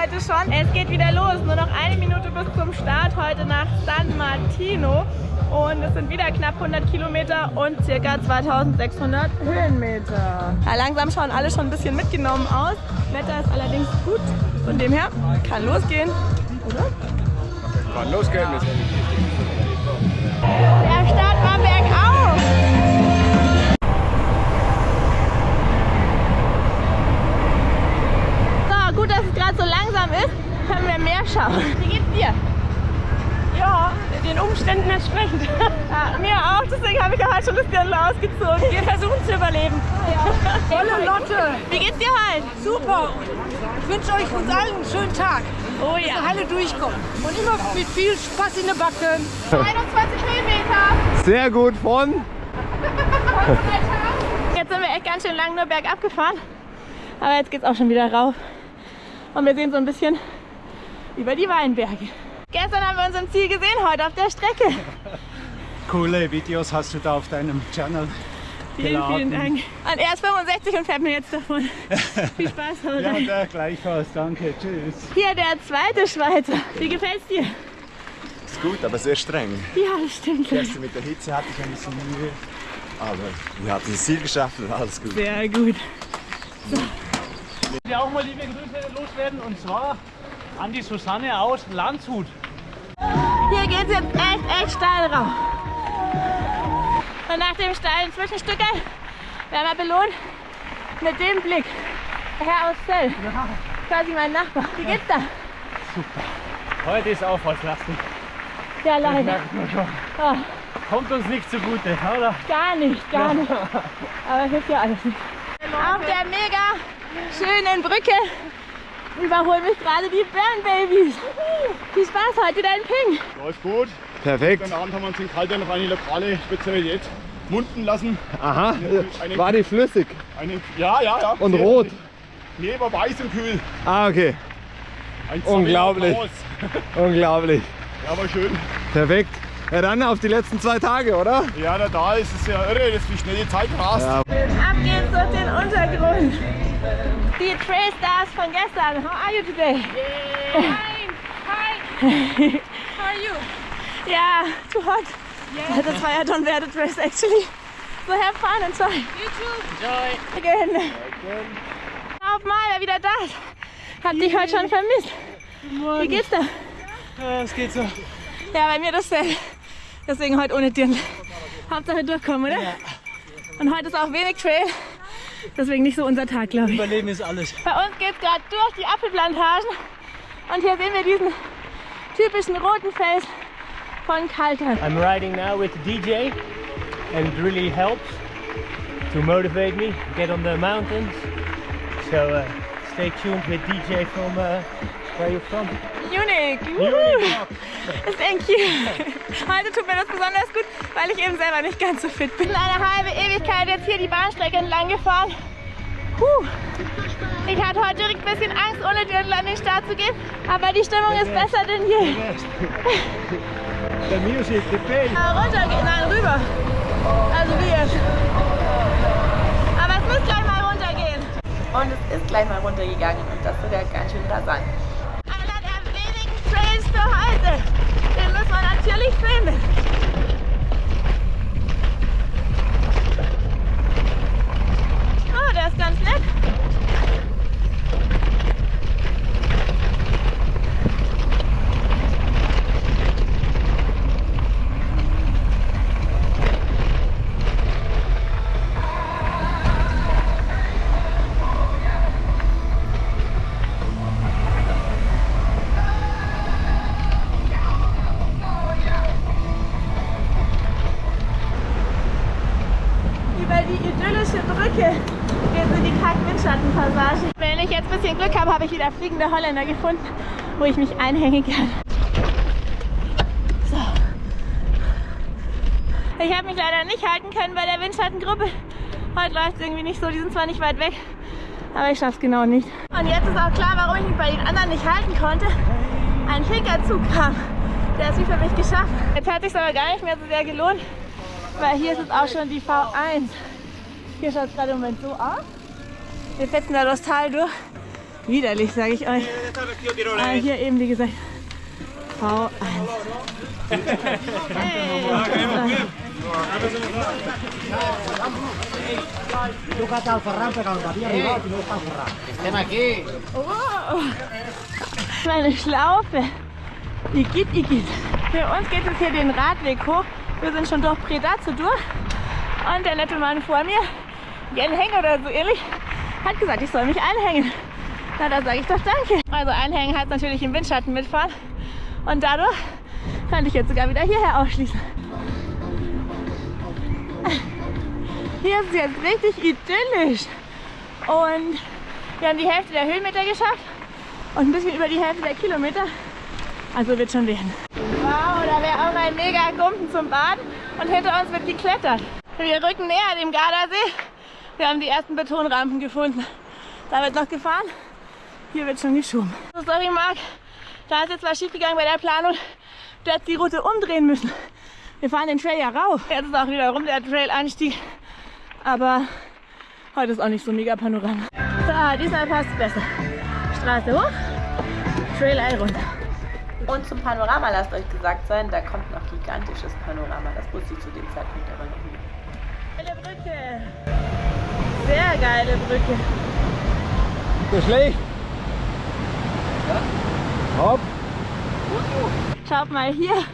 heute schon. Es geht wieder los. Nur noch eine Minute bis zum Start heute nach San Martino. Und es sind wieder knapp 100 Kilometer und circa 2600 Höhenmeter. Ja, langsam schauen alle schon ein bisschen mitgenommen aus. Wetter ist allerdings gut. Von dem her kann losgehen, oder? Kann losgehen. Der Volle Lotte. Wie geht's dir halt? Super. Ich wünsche euch uns allen einen schönen Tag. Oh Dass ja. wir alle durchkommen. Und immer mit viel Spaß in den Backen. 21 Höhenmeter. Sehr gut von. Jetzt sind wir echt ganz schön lang nur bergab gefahren. Aber jetzt geht's auch schon wieder rauf. Und wir sehen so ein bisschen über die Weinberge. Gestern haben wir uns im Ziel gesehen, heute auf der Strecke. Coole Videos hast du da auf deinem Channel. Vielen, geladen. vielen Dank. Und er ist 65 und fährt mir jetzt davon. Viel Spaß, haut Ja, der gleichfalls. Danke. Tschüss. Hier der zweite Schweizer. Wie gefällt's dir? Ist gut, aber sehr streng. Ja, das stimmt. Gestern mit der Hitze hatte ich ein bisschen Mühe. Aber wir hatten das Ziel geschafft und alles gut. Sehr gut. wir auch mal liebe Grüße loswerden und zwar an die Susanne aus Landshut. Hier geht's jetzt echt, echt steil rauf. Und nach dem steilen Zwischenstück werden wir belohnt mit dem Blick. Herr aus Zell. Quasi mein Nachbar. Wie geht's da? Heute ist aufwärtslastig. Ja, leider. Ah, Kommt uns nicht zugute, oder? gar nicht, gar nicht. Aber hilft ja alles nicht. Auf der mega schönen Brücke überholen mich gerade die Burn Babies. Viel Spaß heute, dein Ping. Läuft gut. Perfekt. Gestern Abend haben wir uns in Kaltern noch eine lokale Spezialität munden lassen. Aha. Eine, War die flüssig eine, ja, ja, ja. und Sehr rot? Nee, war weiß und kühl. Ah, okay. Ein Unglaublich. Unglaublich. Ja, war schön. Perfekt. Ja, dann auf die letzten zwei Tage, oder? Ja, da, da ist es ja irre, dass wie schnell die Zeit rast. Ja. Ab geht's durch den Untergrund. Die Trail Stars von gestern. How are you today? Fine. Hi. How are you? Yeah, too hot. That's why I don't wear the dress actually. So have fun and try. You too. Again. Auf mal, wer wieder da ist. Hab dich heute schon vermisst. Wie geht's da? Ja, es geht so. Ja, bei mir dasselbe. Deswegen heute ohne Dirndl. Hauptsache durchkommen, oder? Und heute ist auch wenig Trail. Deswegen nicht so unser Tag, glaube ich. Überleben ist alles. Bei uns geht es gerade durch die Apfelplantagen. Und hier sehen wir diesen typischen roten Fels von Kaltern. I'm riding now with DJ and it really helps to motivate me get on the mountains. So uh, stay tuned with DJ from uh, where you're from. Woohoo. Thank you. Heute tut mir das besonders gut, weil ich eben selber nicht ganz so fit bin. Eine halbe Ewigkeit jetzt hier die Bahnstrecke entlang gefahren. Puh. Ich hatte heute direkt ein bisschen Angst, ohne Dirndl an den Start zu gehen, aber die Stimmung ist besser denn je. The music, the pain. Ja, runtergehen, nein, rüber. Also wie jetzt. Aber es muss gleich mal runtergehen. Und es ist gleich mal runtergegangen und das sogar ganz schön rasant. Einer der wenigen Trails für heute. Den müssen wir natürlich filmen. Ein bisschen Glück habe, habe ich wieder fliegende Holländer gefunden, wo ich mich einhängen kann. So. Ich habe mich leider nicht halten können bei der Windschattengruppe. Heute läuft es irgendwie nicht so, die sind zwar nicht weit weg, aber ich schaffe es genau nicht. Und jetzt ist auch klar, warum ich mich bei den anderen nicht halten konnte. Ein Pinkerzug kam. Der ist wie für mich geschafft. Jetzt hat es aber gar nicht mehr so sehr gelohnt, weil hier ist es auch schon die V1. Hier schaut es gerade im Moment so aus. Wir fetzen da das Tal durch. Widerlich, sage ich euch. Aber hier eben, wie gesagt, V1. Hey. Oh. Meine Schlaufe. Igitt, Igitt. Für uns geht es hier den Radweg hoch. Wir sind schon durch Predazzo durch. Und der nette Mann vor mir, Jan Hänger oder so ähnlich, hat gesagt, ich soll mich einhängen. Na, da sage ich doch danke. Also einhängen heißt natürlich im Windschatten mitfahren. Und dadurch kann ich jetzt sogar wieder hierher ausschließen. Hier ist es jetzt richtig idyllisch. Und wir haben die Hälfte der Höhenmeter geschafft und ein bisschen über die Hälfte der Kilometer. Also wird schon werden. Wow, da wäre auch ein mega Gumpen zum Baden und hinter uns wird geklettert. Wir rücken näher dem Gardasee. Wir haben die ersten Betonrampen gefunden. Da wird noch gefahren. Hier wird schon geschoben. So, sorry Marc, da ist jetzt was schief gegangen bei der Planung. Du hättest die Route umdrehen müssen. Wir fahren den Trail ja rauf. Jetzt ist auch wieder rum der Trail-Anstieg. Aber heute ist auch nicht so mega Panorama. So, diesmal passt es besser. Straße hoch, Trail Ei runter. Und zum Panorama lasst euch gesagt sein, da kommt noch gigantisches Panorama. Das wusste ich zu dem Zeitpunkt aber noch nicht. Geile Brücke. Sehr geile Brücke. So schlecht. Hopp. Schaut mal hier.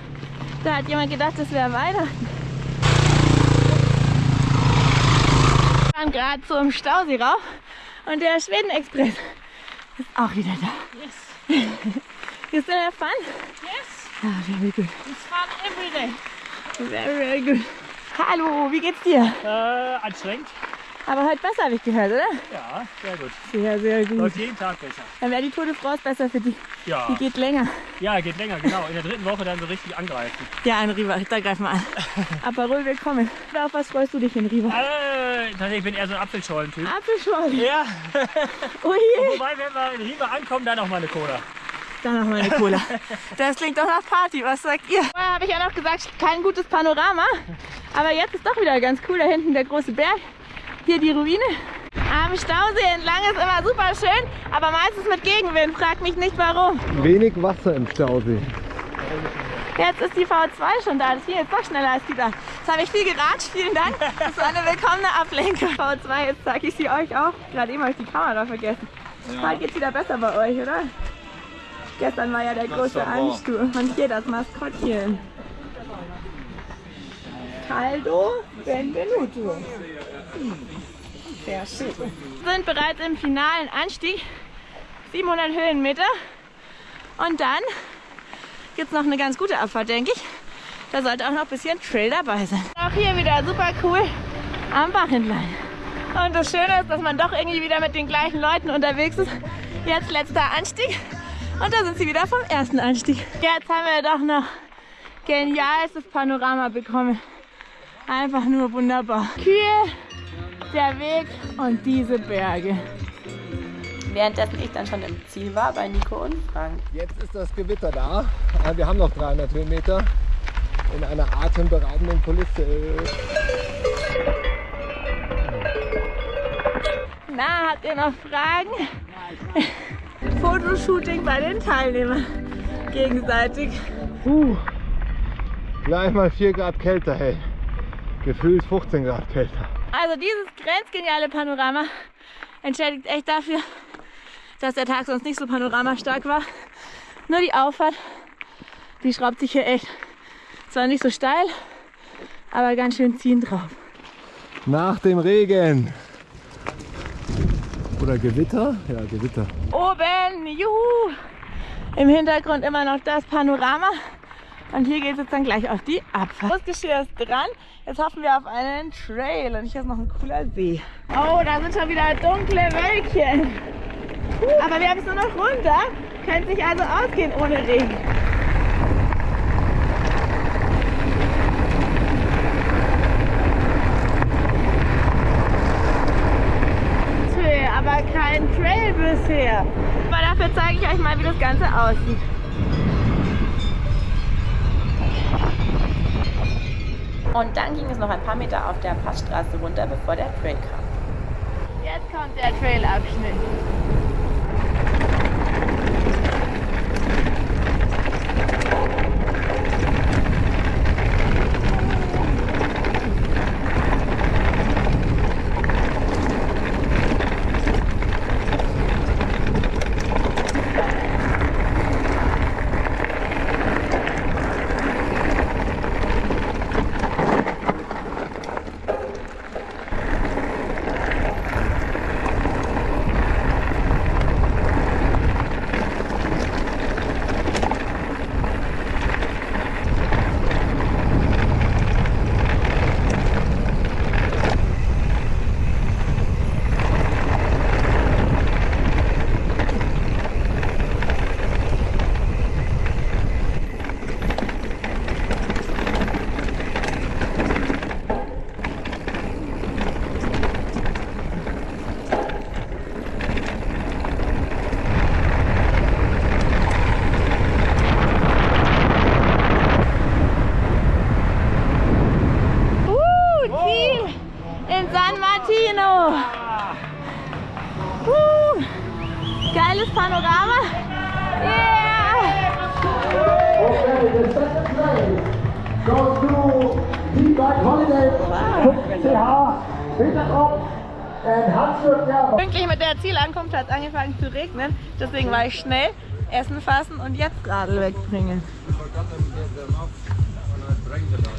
Da hat jemand gedacht, das wäre Weihnachten. Wir fahren gerade so im Stausee rauf und der Schweden-Express ist auch wieder da. Yes. You still have fun? Yes. Ah, very good. It's fun every day. Very, very good. Hallo, wie geht's dir? Äh, anstrengend. Aber heute besser, habe ich gehört, oder? Ja, sehr gut. Sehr, sehr gut. Läuft jeden Tag besser. Dann wäre die Tour de France besser für dich. Ja. Die geht länger. Ja, geht länger, genau. In der dritten Woche dann so richtig angreifen. Ja, in Riva, da greifen wir an. Aperol willkommen. Auf was freust du dich in Riva? Äh, tatsächlich, ich bin eher so ein Apfelschollen-Typ. Apfelschorle. Ja, Ui, wobei, wenn wir in Riva ankommen, dann noch mal eine Cola. dann noch mal eine Cola. Das klingt doch nach Party, was sagt ihr? Vorher habe ich ja noch gesagt, kein gutes Panorama. Aber jetzt ist doch wieder ganz cool. Da hinten der große Berg. Hier die Ruine. Am Stausee entlang ist immer super schön, aber meistens mit Gegenwind. Frag mich nicht warum. Wenig Wasser im Stausee. Jetzt ist die V2 schon da. Das ging jetzt doch schneller als gedacht. Jetzt habe ich viel geratscht. Vielen Dank. Das ist eine willkommene Ablenkung. V2, jetzt zeige ich sie euch auch. Gerade eben habe ich die Kamera vergessen. Heute geht es wieder besser bei euch, oder? Gestern war ja der große Ansturm. Und hier das Maskottchen. Caldo Benvenuto. Sehr schön. Wir sind bereits im finalen Anstieg. 700 Höhenmeter. Und dann gibt es noch eine ganz gute Abfahrt, denke ich. Da sollte auch noch ein bisschen Trail dabei sein. Auch hier wieder super cool am Bach entlang. Und das Schöne ist, dass man doch irgendwie wieder mit den gleichen Leuten unterwegs ist. Jetzt letzter Anstieg. Und da sind sie wieder vom ersten Anstieg. Jetzt haben wir doch noch genialstes Panorama bekommen. Einfach nur wunderbar. Kühe, der Weg und diese Berge. Währenddessen ich dann schon im Ziel war bei Nico und Frank. Jetzt ist das Gewitter da. Äh, Wir haben noch 300 Höhenmeter in einer atemberaubenden Kulisse. Na, habt ihr noch Fragen? Fotoshooting bei den Teilnehmern. Gegenseitig. Uh, gleich mal 4 Grad kälter, hey. Gefühlt 15 Grad kälter. Also dieses grenzgeniale Panorama entschädigt echt dafür, dass der Tag sonst nicht so panoramastark war. Nur die Auffahrt, die schraubt sich hier echt. Zwar nicht so steil, aber ganz schön ziehend drauf. Nach dem Regen. Oder Gewitter? Ja, Gewitter. Oben, juhu! Im Hintergrund immer noch das Panorama. Und hier geht es jetzt dann gleich auf die Abfahrt. Das Geschirr ist dran. Jetzt hoffen wir auf einen Trail. Und hier ist noch ein cooler See. Oh, da sind schon wieder dunkle Wölkchen. Aber wir haben es nur noch runter. Könnte sich also ausgehen ohne Regen. Aber kein Trail bisher. Aber dafür zeige ich euch mal, wie das Ganze aussieht. Und dann ging es noch ein paar Meter auf der Passstraße runter, bevor der Trail kam. Jetzt kommt der Trailabschnitt. Panorama. Yeah! Goes to teambagholiday.ch Hinterkopf and Hansjörg Gerber. Pünktlich mit der Zielankunft hat es angefangen zu regnen. Deswegen war ich schnell Essen fassen und jetzt Radl wegbringen.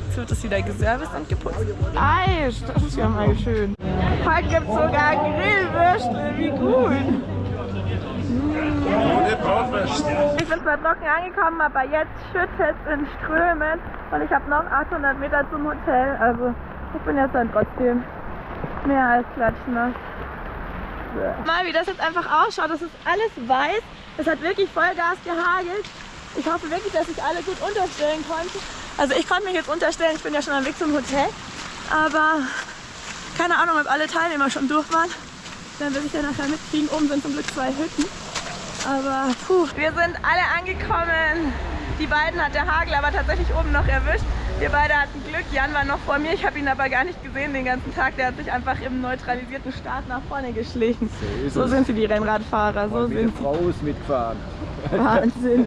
Jetzt wird es wieder geserviced und geputzt. Eis, das ist ja mal schön. Heute gibt es sogar Grillwürstel, wie gut. Ich bin zwar trocken angekommen, aber jetzt schüttet es in Strömen und ich habe noch 800 Meter zum Hotel. Also ich bin jetzt dann trotzdem mehr als klatschnass. Mal wie das jetzt einfach ausschaut, das ist alles weiß. Es hat wirklich Vollgas gehagelt. Ich hoffe wirklich, dass sich alle gut unterstellen konnten. Also ich konnte mich jetzt unterstellen, ich bin ja schon am Weg zum Hotel. Aber keine Ahnung, ob alle Teilnehmer schon durch waren. Dann will ich ja nachher mitkriegen. Oben sind zum Glück zwei Hütten. Aber puh, wir sind alle angekommen. Die beiden hat der Hagel aber tatsächlich oben noch erwischt. Wir beide hatten Glück. Jan war noch vor mir. Ich habe ihn aber gar nicht gesehen den ganzen Tag. Der hat sich einfach im neutralisierten Start nach vorne geschlichen. So es. sind sie, die Rennradfahrer. So sind Frau ist mitgefahren. sie. Wahnsinn.